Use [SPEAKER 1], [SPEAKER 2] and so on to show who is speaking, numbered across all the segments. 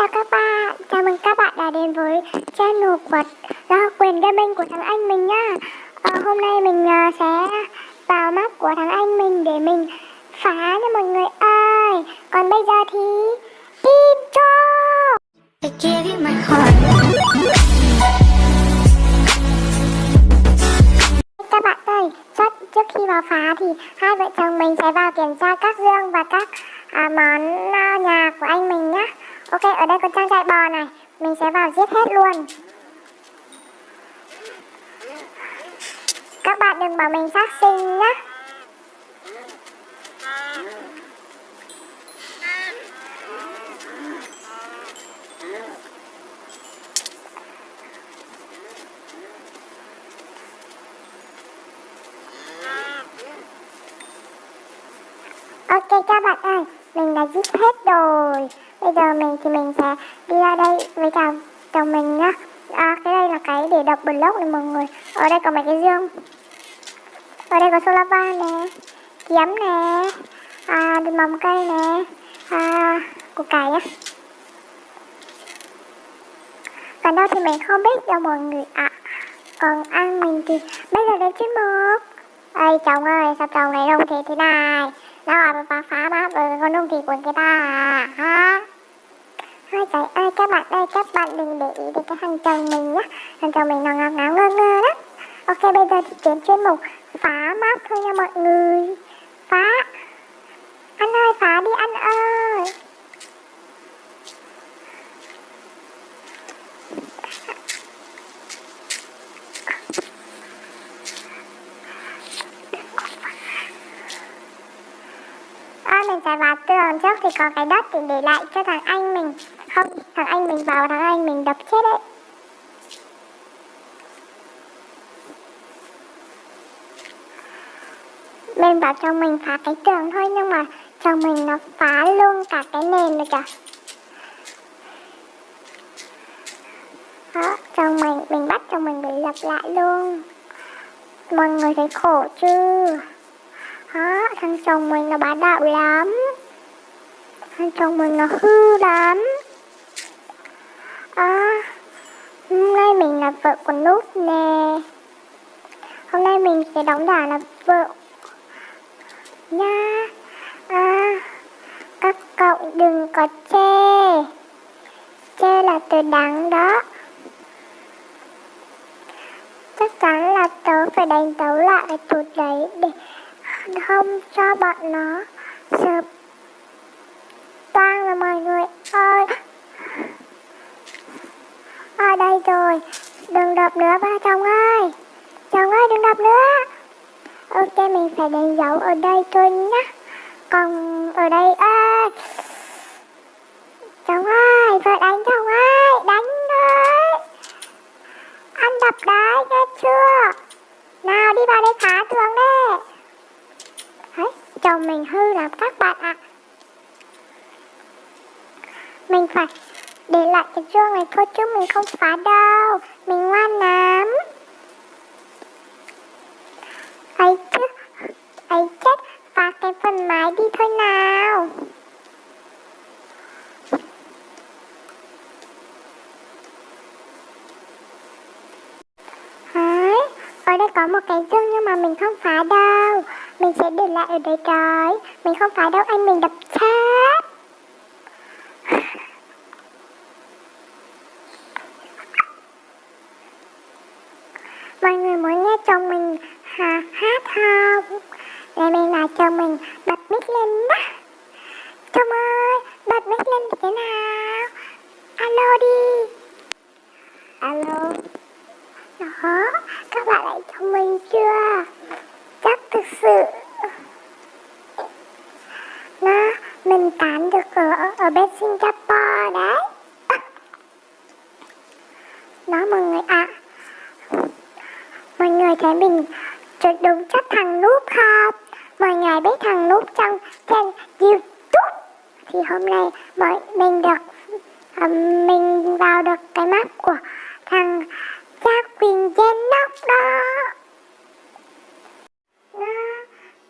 [SPEAKER 1] chào các bạn, chào mừng các bạn đã đến với channel của do quyền gaming của thằng anh mình nhá. À, Hôm nay mình uh, sẽ vào map của thằng anh mình để mình phá nha mọi người ơi. Còn bây giờ thì intro Các bạn ơi, trước, trước khi vào phá thì hai vợ chồng mình sẽ vào kiểm tra các dương và các à, món uh, nhà của anh mình nhá Ok, ở đây có trang trại bò này. Mình sẽ vào giết hết luôn. Các bạn đừng bảo mình sát sinh nhá. Ok các bạn ơi, mình đã giết hết rồi. Bây giờ mình thì mình sẽ đi ra đây với cả chồng mình nhá. À cái đây là cái để đập block này mọi người. Ở đây có mấy cái dương. Ở đây có solar van nè Kiếm nè à, Mầm cây nè à, Củ cải á. Còn đâu thì mình không biết đâu mọi người ạ. À. Còn ăn mình thì bây giờ đến chuyên mục. Ê chồng ơi sao chồng này đông thế thế này? Dạ Đâu à phá phá map rồi, con đông thì của người ta à. Ha Ôi trời ơi, các bạn ơi, các bạn đừng để ý đến cái thằng chồng mình nhá. Thằng chồng mình nó ngáo ngáo, ngơ ngơ đó Ok, bây giờ thì chuyển chuyên mục phá map thôi nha mọi người. Phá. Anh ơi, phá đi anh ơi À, mình sẽ vào tường trước thì có cái đất thì để lại cho thằng anh mình. Không, thằng anh mình vào thằng anh mình đập chết đấy. Mình bảo chồng mình phá cái tường thôi nhưng mà chồng mình nó phá luôn cả cái nền rồi kìa. Đó, chồng mình, mình bắt chồng mình để lập lại luôn. Mọi người thấy khổ chưa? Đó, thằng chồng mình nó bá đạo lắm. Thằng chồng mình nó hư lắm À Hôm nay mình là vợ của Nút nè. Hôm nay mình sẽ đóng giả là vợ. Nha. À Các cậu đừng có chê. Chê là từ đắng đó. Chắc chắn là tớ phải đánh tấu lại cái tụt đấy để không cho bọn nó sợp toang rồi mọi người ơi. Ở đây rồi, đừng đập nữa ba chồng ơi. Chồng ơi, đừng đập nữa. Ok, mình phải đánh dấu ở đây thôi nhá còn ở đây ơi chồng ơi vợ đánh chồng ơi đánh đấy anh đập đấy nghe chưa nào đi vào đây phá tường đấy Đấy, chồng mình hư lắm các bạn ạ Mình phải để lại cái chuông này thôi chứ mình không phá đâu Mình ngoan lắm ấy chứ ấy chết phá cái phần mái đi thôi nào Đấy, ở đây có một cái dương nhưng mà mình không phá đâu. Mình sẽ để lại ở đây trời Mình không phá đâu, anh mình đập chết Mọi người muốn nghe chồng mình hà, hát không? Để mình là chồng mình bật mic lên đó Chồng ơi, bật mic lên thế nào? Alo đi Alo Đó, các bạn lại chồng mình chưa? chắc thực sự nó mình tán được ở ở to đấy. Đó mọi người ạ à. mọi người thấy mình đúng chất thằng núp không? Mọi người biết thằng núp trong trên youtube. Thì hôm nay mọi mình được um, mình vào được cái map của thằng Gia Quỳnh Genoc đó.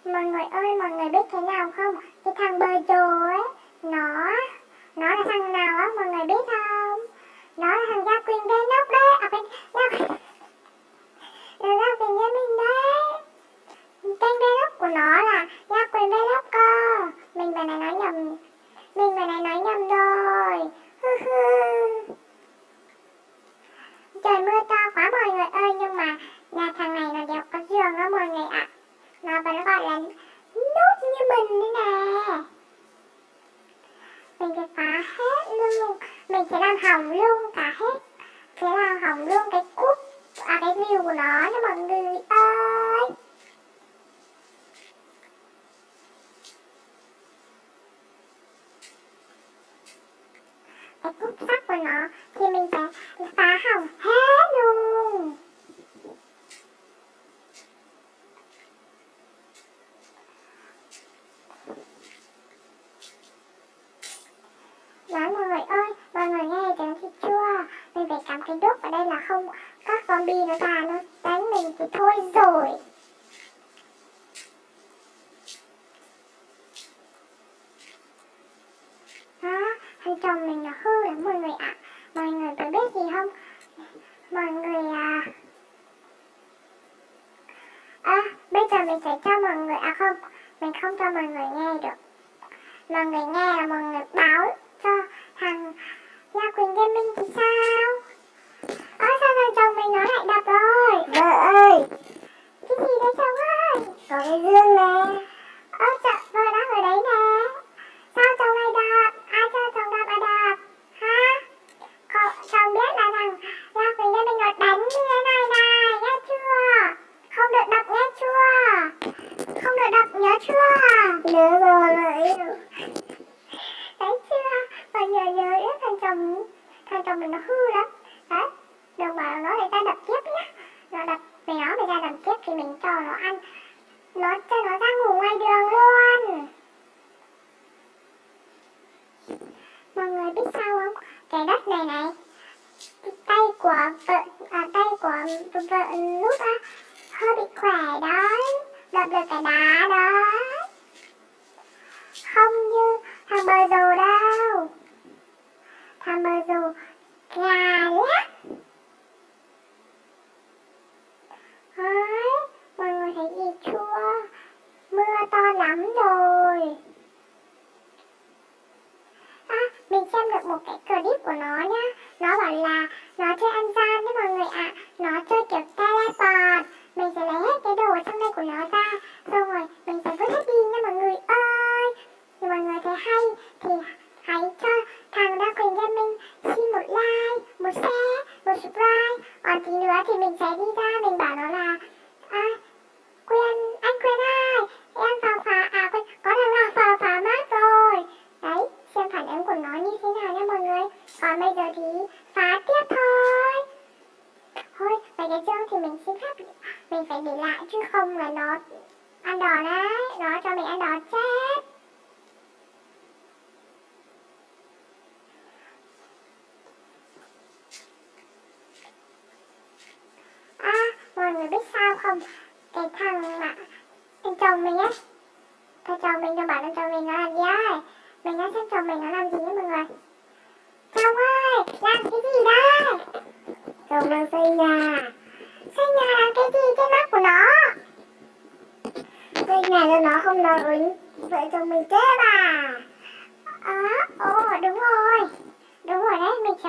[SPEAKER 1] Mọi người ơi mọi người biết thế nào không? Cái thằng bơ rồ ấy nó nó là thằng nào á, mọi người biết không? Nó là thằng gia
[SPEAKER 2] quyền
[SPEAKER 1] gây nóc đấy. À quên gia quyền gia quyền gia mình đấy. Kênh vlog của nó là gia quyền vlog cơ. Mình vừa này nói nhầm, mình vừa này nói nhầm rồi. đây là không các zombie nó ra nó đánh mình thì thôi rồi. Anda. nó như thế nào nha mọi người? Còn bây giờ thì phá tiếp thôi. Thôi, mấy cái chương thì mình xin phép Mình phải để lại chứ không là nó ăn đòn đấy Nó cho mình ăn đòn chết.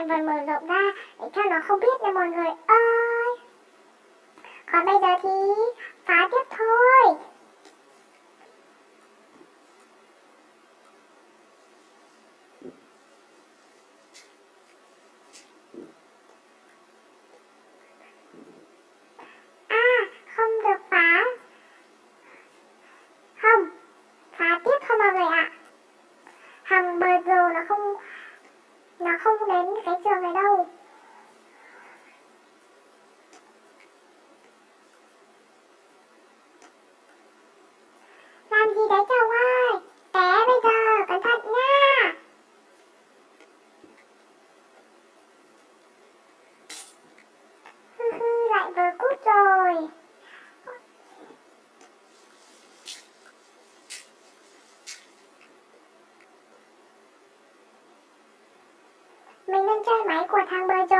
[SPEAKER 1] thành phần mở rộng ra để cho nó không biết nha mọi người ơi. Còn bây giờ thì phá tiếp thôi. cái trường ở đâu? 再买一罐，他们就。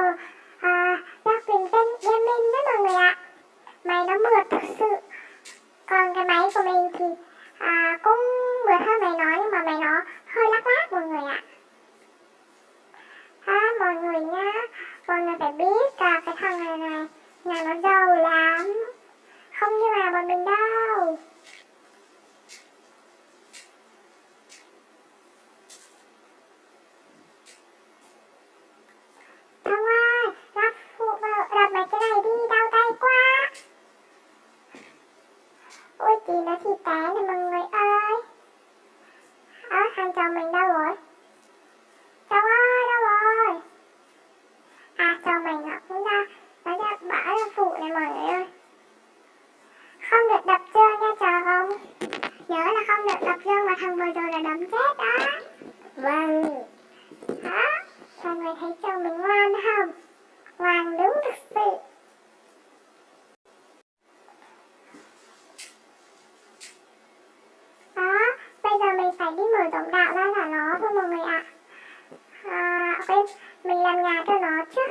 [SPEAKER 1] phim mình làm nhà cho nó chứ.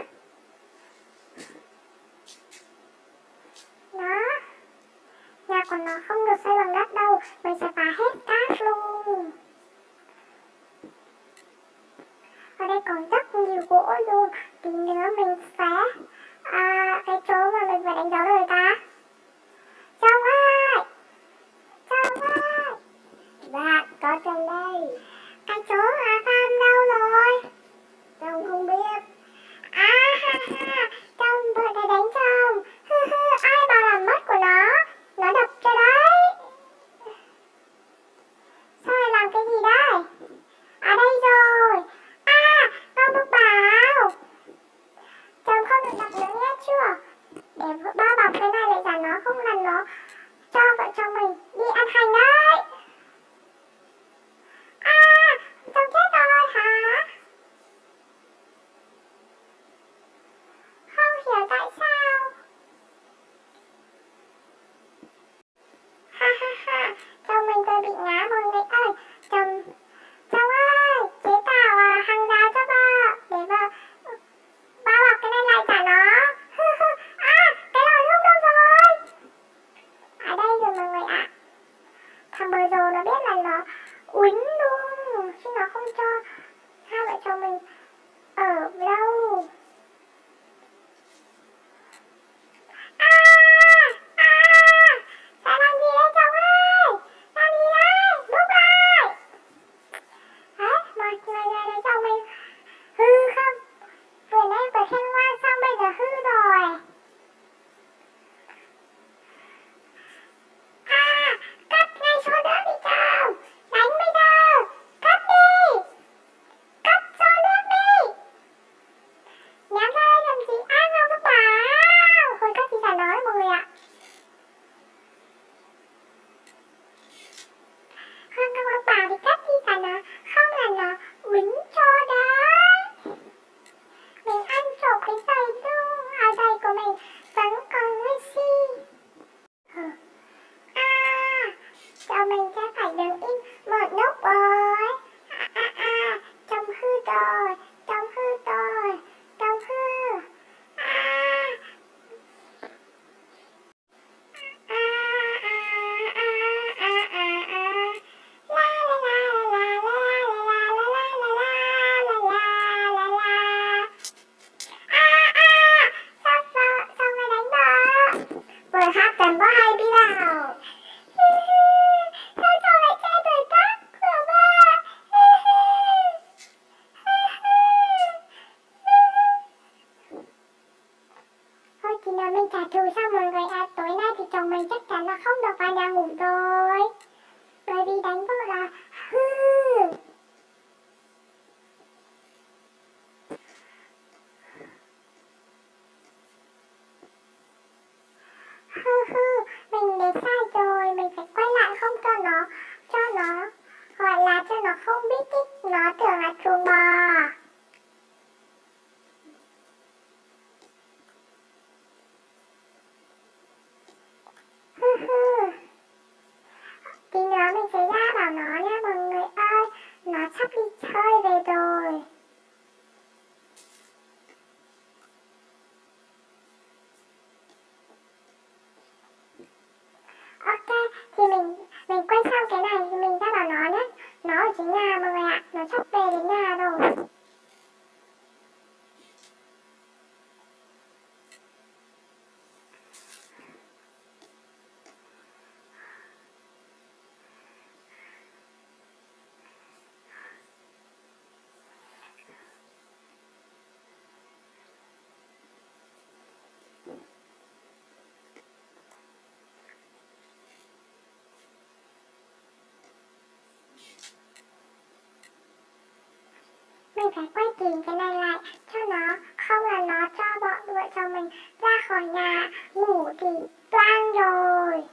[SPEAKER 1] ring. puppy private doll. phải quay kìm, cái này lại cho nó không là nó cho bọn đuổi, cho mình ra khỏi nhà ngủ thì toang rồi.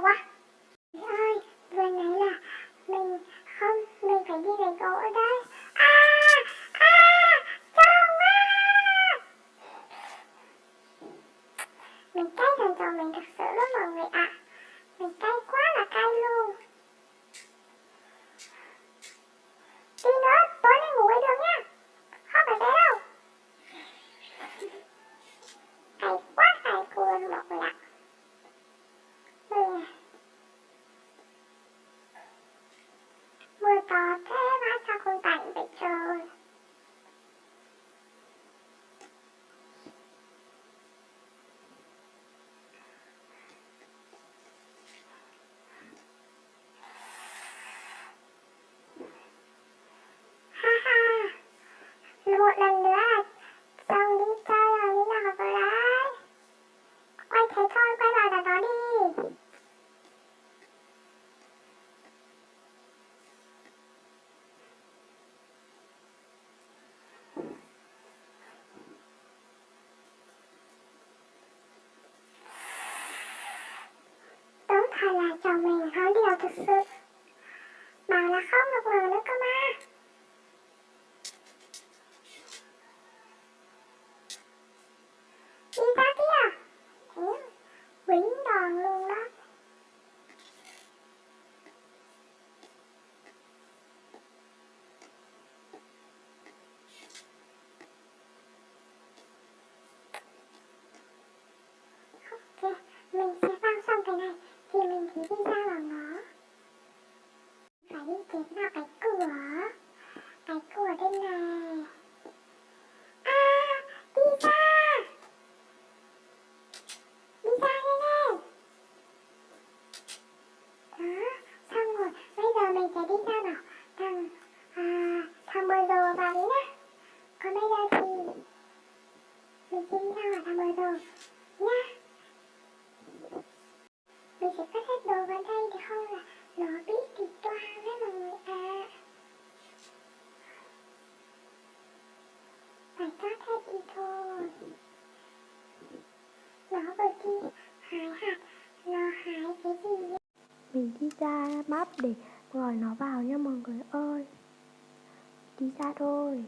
[SPEAKER 1] quá. hay là chồng mình nói điều thật sự. Bảo là khóc một hồi nữa cơ mà chính là cái cửa. Cái cửa bên này à đi ra. Đi ra đây nghe đó xong rồi. Bây giờ mình sẽ đi ra bảo thằng à, thằng bờ rồ vào đấy nhá. Còn bây giờ thì mình sẽ đi ra hỏi thằng bờ rồ. để
[SPEAKER 2] gọi nó vào nha mọi người ơi. Đi ra thôi.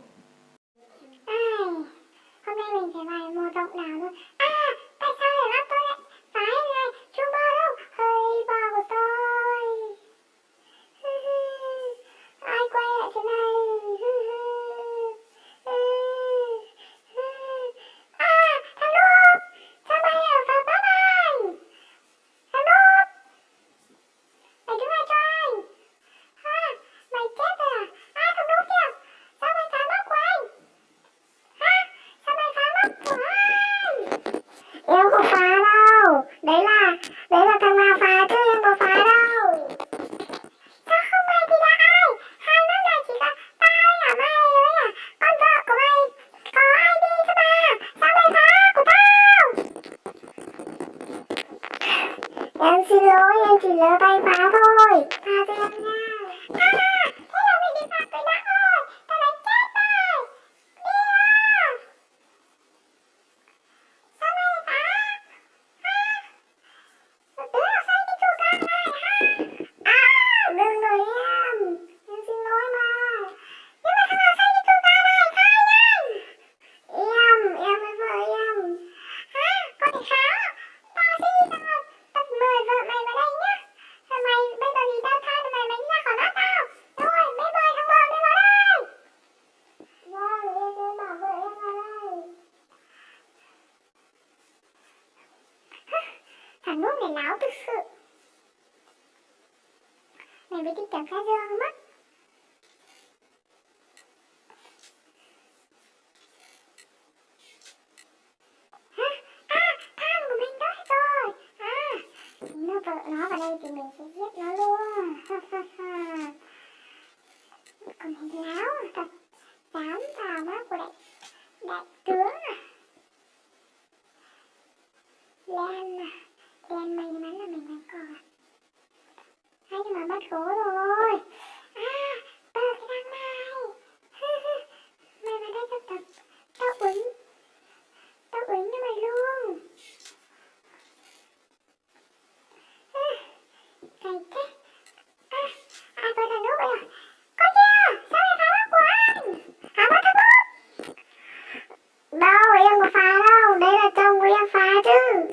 [SPEAKER 1] nó vào đây thì mình sẽ viết 发了我没了中我要发的